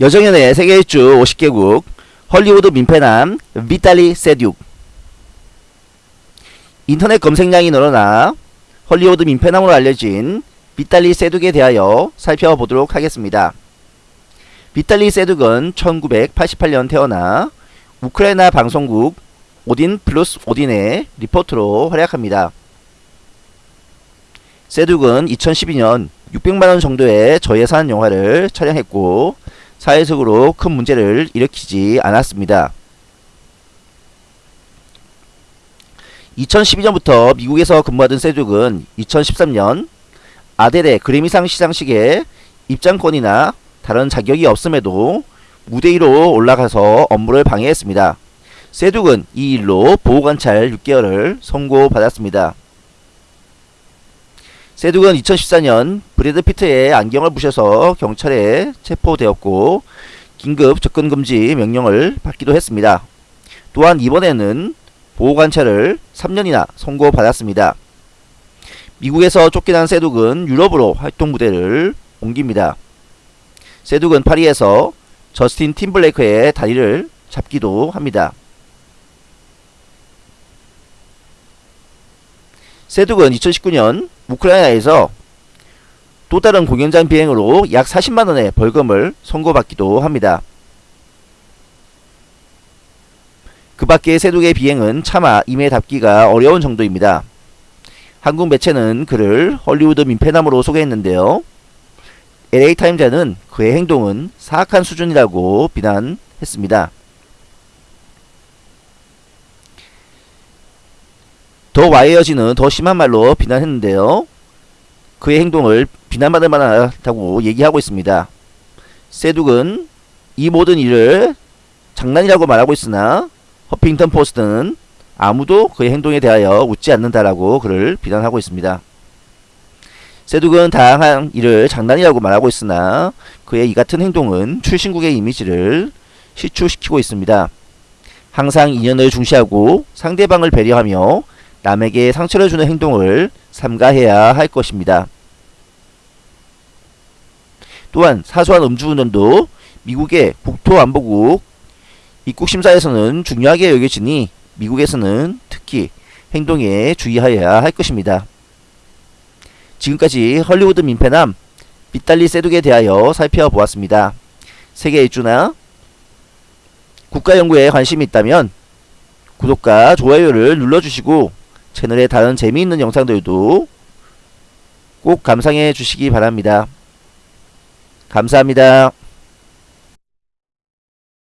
여정연의 세계 일주 50개국 헐리우드 민폐남 비탈리 세듀 인터넷 검색량이 늘어나 헐리우드 민폐남으로 알려진 비탈리 세둑에 대하여 살펴보도록 하겠습니다. 비탈리 세둑은 1988년 태어나 우크라이나 방송국 오딘 플러스 오딘의 리포트로 활약합니다. 세둑은 2012년 600만원 정도의 저예산 영화를 촬영했고 사회적으로 큰 문제를 일으키지 않았습니다. 2012년부터 미국에서 근무하던 세둑은 2013년 아델의 그래미상 시상식에 입장권이나 다른 자격이 없음에도 무대 위로 올라가서 업무를 방해했습니다. 세둑은 이 일로 보호관찰 6개월을 선고받았습니다. 세둑은 2014년 브래드 피트의 안경을 부셔서 경찰에 체포되었고 긴급 접근금지 명령을 받기도 했습니다. 또한 이번에는 보호관찰을 3년이나 선고받았습니다. 미국에서 쫓겨난 세둑은 유럽으로 활동 무대를 옮깁니다. 세둑은 파리에서 저스틴 팀블레이크의 다리를 잡기도 합니다. 세둑은 2019년 우크라이나에서 또 다른 공연장 비행으로 약 40만원의 벌금을 선고받기도 합니다. 그 밖에 세둑의 비행은 차마 임에 답기가 어려운 정도입니다. 한국 매체는 그를 헐리우드 민폐남으로 소개했는데요. LA타임즈는 그의 행동은 사악한 수준이라고 비난했습니다. 더 와이어지는 더 심한 말로 비난했는데요. 그의 행동을 비난받을 만하다고 얘기하고 있습니다. 세둑은 이 모든 일을 장난이라고 말하고 있으나 허핑턴 포스트는 아무도 그의 행동에 대하여 웃지 않는다라고 그를 비난하고 있습니다. 세둑은 다양한 일을 장난이라고 말하고 있으나 그의 이 같은 행동은 출신국의 이미지를 실추시키고 있습니다. 항상 인연을 중시하고 상대방을 배려하며 남에게 상처를 주는 행동을 삼가해야 할 것입니다. 또한 사소한 음주운전도 미국의 국토안보국 입국심사에서는 중요하게 여겨지니 미국에서는 특히 행동에 주의하여야 할 것입니다. 지금까지 헐리우드 민폐남 빗달리 세둑에 대하여 살펴보았습니다. 세계 일주나 국가연구에 관심이 있다면 구독과 좋아요를 눌러주시고 채널의 다른 재미있는 영상들도 꼭 감상해 주시기 바랍니다. 감사합니다.